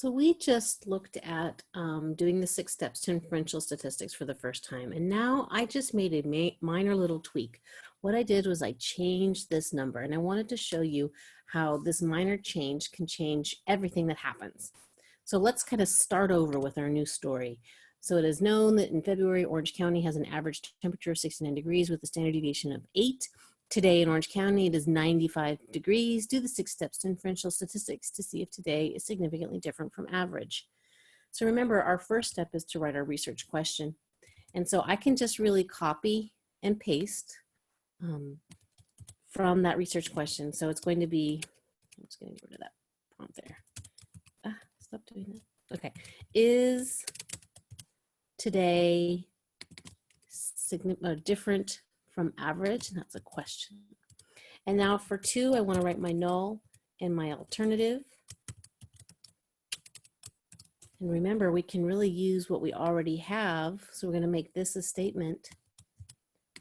So we just looked at um, doing the six steps to inferential statistics for the first time. And now I just made a ma minor little tweak. What I did was I changed this number and I wanted to show you how this minor change can change everything that happens. So let's kind of start over with our new story. So it is known that in February, Orange County has an average temperature of 69 degrees with a standard deviation of eight. Today in Orange County, it is 95 degrees. Do the six steps to inferential statistics to see if today is significantly different from average. So remember, our first step is to write our research question. And so I can just really copy and paste um, from that research question. So it's going to be, I'm just to get rid of that prompt there. Ah, stop doing that. Okay. Is today uh, different from average? And that's a question. And now for two, I want to write my null and my alternative. And remember, we can really use what we already have. So we're going to make this a statement.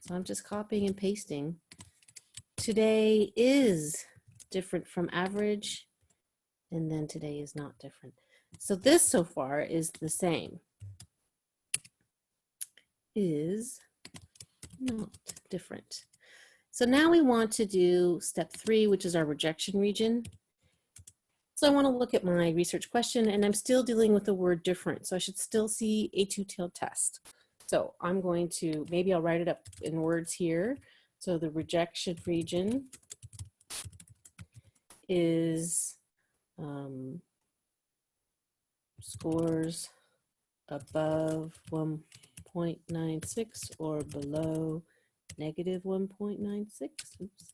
So I'm just copying and pasting. Today is different from average. And then today is not different. So this so far is the same. Is not different. So now we want to do step three, which is our rejection region. So I want to look at my research question and I'm still dealing with the word different. So I should still see a two-tailed test. So I'm going to, maybe I'll write it up in words here. So the rejection region is um, scores above 1.96 or below negative 1.96. Oops.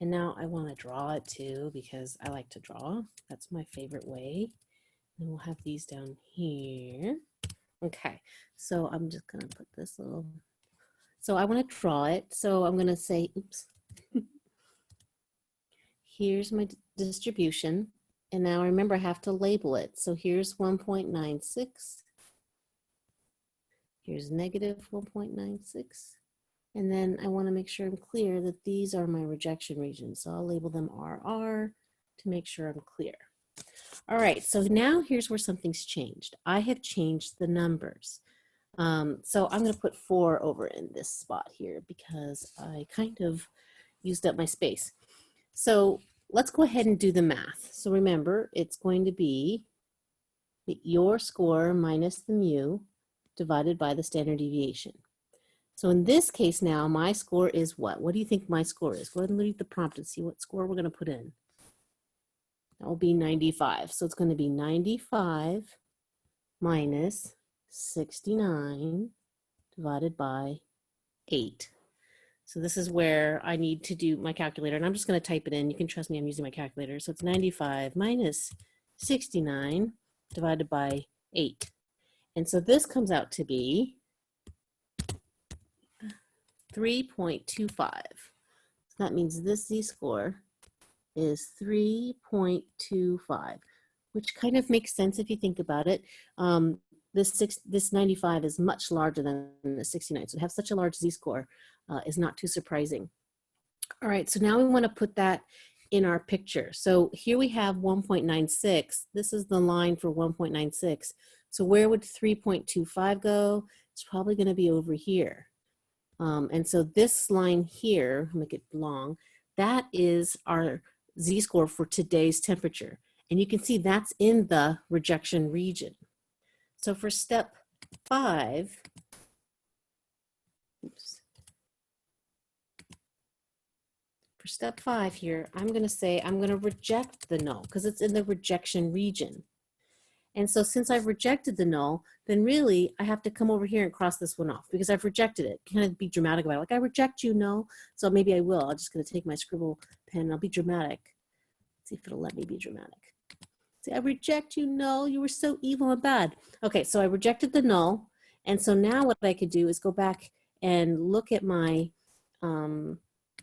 And now I want to draw it too because I like to draw. That's my favorite way. And we'll have these down here. Okay, so I'm just going to put this little. So I want to draw it. So I'm going to say, oops. Here's my distribution. And now remember, I have to label it. So here's 1.96. Here's negative 1.96. And then I wanna make sure I'm clear that these are my rejection regions. So I'll label them RR to make sure I'm clear. All right, so now here's where something's changed. I have changed the numbers. Um, so I'm gonna put four over in this spot here because I kind of used up my space. So let's go ahead and do the math. So remember, it's going to be your score minus the mu divided by the standard deviation. So in this case now, my score is what? What do you think my score is? Go ahead and read the prompt and see what score we're going to put in. That will be 95. So it's going to be 95 minus 69 divided by 8. So this is where I need to do my calculator, and I'm just going to type it in. You can trust me, I'm using my calculator. So it's 95 minus 69 divided by 8. And so this comes out to be 3.25. So that means this z-score is 3.25, which kind of makes sense if you think about it. Um, this, six, this 95 is much larger than the 69, so to have such a large z-score uh, is not too surprising. All right, so now we want to put that in our picture. So here we have 1.96. This is the line for 1.96. So where would 3.25 go? It's probably going to be over here. Um, and so this line here, make it long, that is our z-score for today's temperature. And you can see that's in the rejection region. So for step five, oops. For step five here, I'm gonna say I'm gonna reject the null because it's in the rejection region. And so since I've rejected the null, then really I have to come over here and cross this one off because I've rejected it. Kind of be dramatic about it. Like I reject you, null. So maybe I will. I'm just gonna take my scribble pen and I'll be dramatic. Let's see if it'll let me be dramatic. See, I reject you, null. You were so evil and bad. Okay, so I rejected the null. And so now what I could do is go back and look at my um,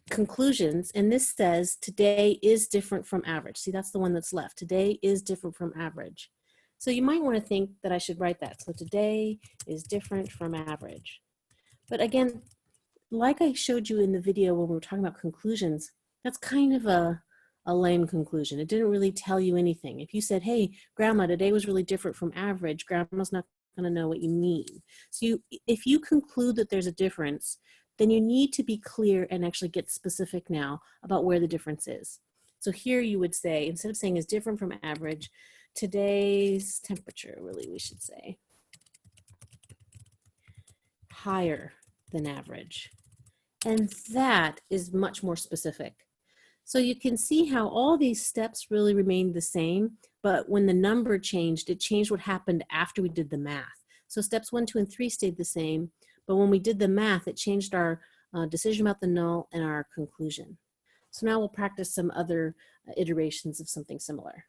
conclusions. And this says today is different from average. See, that's the one that's left. Today is different from average. So you might want to think that I should write that. So today is different from average. But again, like I showed you in the video when we were talking about conclusions, that's kind of a, a lame conclusion. It didn't really tell you anything. If you said, hey, grandma, today was really different from average, grandma's not gonna know what you mean. So you, if you conclude that there's a difference, then you need to be clear and actually get specific now about where the difference is. So here you would say, instead of saying is different from average, today's temperature, really we should say, higher than average. And that is much more specific. So you can see how all these steps really remained the same, but when the number changed, it changed what happened after we did the math. So steps one, two, and three stayed the same, but when we did the math, it changed our uh, decision about the null and our conclusion. So now we'll practice some other uh, iterations of something similar.